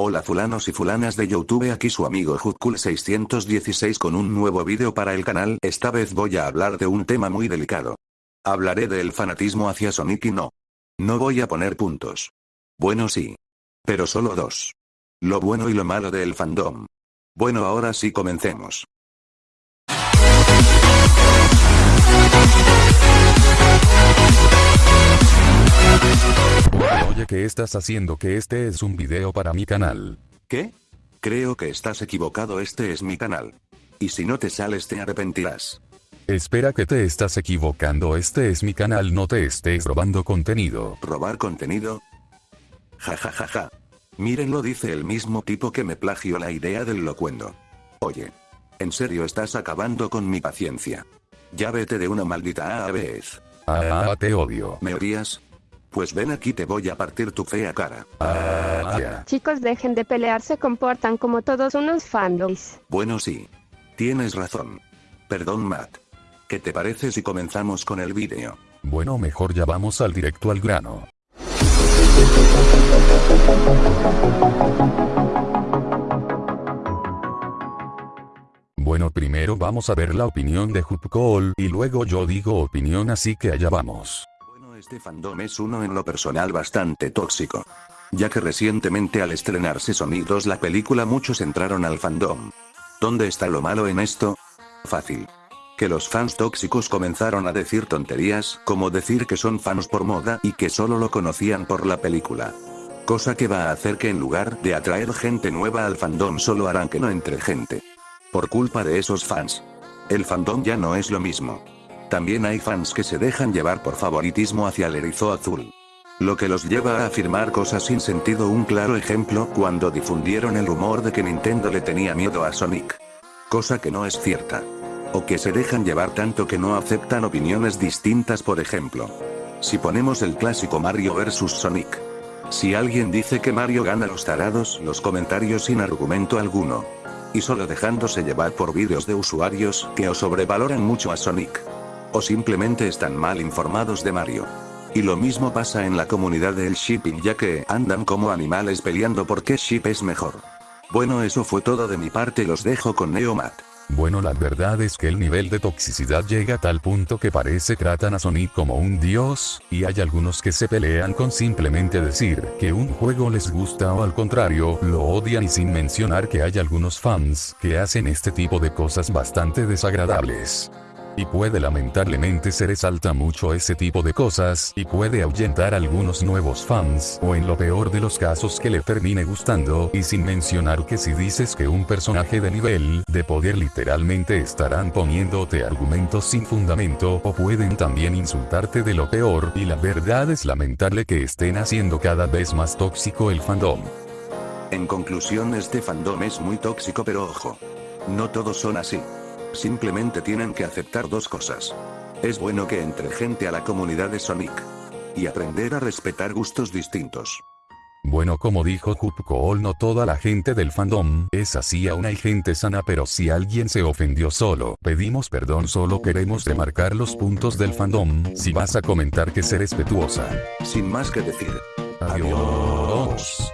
Hola fulanos y fulanas de Youtube aquí su amigo Hutkul616 con un nuevo vídeo para el canal esta vez voy a hablar de un tema muy delicado. Hablaré del fanatismo hacia Sonic y no. No voy a poner puntos. Bueno sí. Pero solo dos. Lo bueno y lo malo del fandom. Bueno ahora sí comencemos. ¿Qué estás haciendo? Que este es un video para mi canal. ¿Qué? Creo que estás equivocado este es mi canal. Y si no te sales te arrepentirás. Espera que te estás equivocando este es mi canal no te estés robando contenido. ¿Robar contenido? Ja ja ja ja. Mírenlo dice el mismo tipo que me plagió la idea del locuendo. Oye. En serio estás acabando con mi paciencia. Ya vete de una maldita vez. Ah, te odio. ¿Me odias? Pues ven aquí te voy a partir tu fea cara. Ah. Chicos dejen de pelear se comportan como todos unos fanboys. Bueno sí. Tienes razón. Perdón Matt. ¿Qué te parece si comenzamos con el vídeo? Bueno, mejor ya vamos al directo al grano. Bueno, primero vamos a ver la opinión de Hupcol y luego yo digo opinión así que allá vamos. Este fandom es uno en lo personal bastante tóxico. Ya que recientemente al estrenarse Sonic 2 la película muchos entraron al fandom. ¿Dónde está lo malo en esto? Fácil. Que los fans tóxicos comenzaron a decir tonterías, como decir que son fans por moda y que solo lo conocían por la película. Cosa que va a hacer que en lugar de atraer gente nueva al fandom solo harán que no entre gente. Por culpa de esos fans. El fandom ya no es lo mismo. También hay fans que se dejan llevar por favoritismo hacia el erizo azul. Lo que los lleva a afirmar cosas sin sentido un claro ejemplo cuando difundieron el rumor de que Nintendo le tenía miedo a Sonic. Cosa que no es cierta. O que se dejan llevar tanto que no aceptan opiniones distintas por ejemplo. Si ponemos el clásico Mario vs Sonic. Si alguien dice que Mario gana los tarados los comentarios sin argumento alguno. Y solo dejándose llevar por vídeos de usuarios que o sobrevaloran mucho a Sonic. O simplemente están mal informados de Mario. Y lo mismo pasa en la comunidad del shipping ya que andan como animales peleando por qué ship es mejor. Bueno eso fue todo de mi parte los dejo con Neomat. Bueno, la verdad es que el nivel de toxicidad llega a tal punto que parece tratan a Sonic como un dios, y hay algunos que se pelean con simplemente decir que un juego les gusta o al contrario, lo odian y sin mencionar que hay algunos fans que hacen este tipo de cosas bastante desagradables. Y puede lamentablemente se resalta mucho ese tipo de cosas y puede ahuyentar a algunos nuevos fans o en lo peor de los casos que le termine gustando y sin mencionar que si dices que un personaje de nivel de poder literalmente estarán poniéndote argumentos sin fundamento o pueden también insultarte de lo peor y la verdad es lamentable que estén haciendo cada vez más tóxico el fandom. En conclusión este fandom es muy tóxico pero ojo. No todos son así. Simplemente tienen que aceptar dos cosas. Es bueno que entre gente a la comunidad de Sonic. Y aprender a respetar gustos distintos. Bueno como dijo Hupcool no toda la gente del fandom es así aún hay gente sana pero si alguien se ofendió solo pedimos perdón solo queremos remarcar los puntos del fandom si vas a comentar que ser respetuosa. Sin más que decir. Adiós.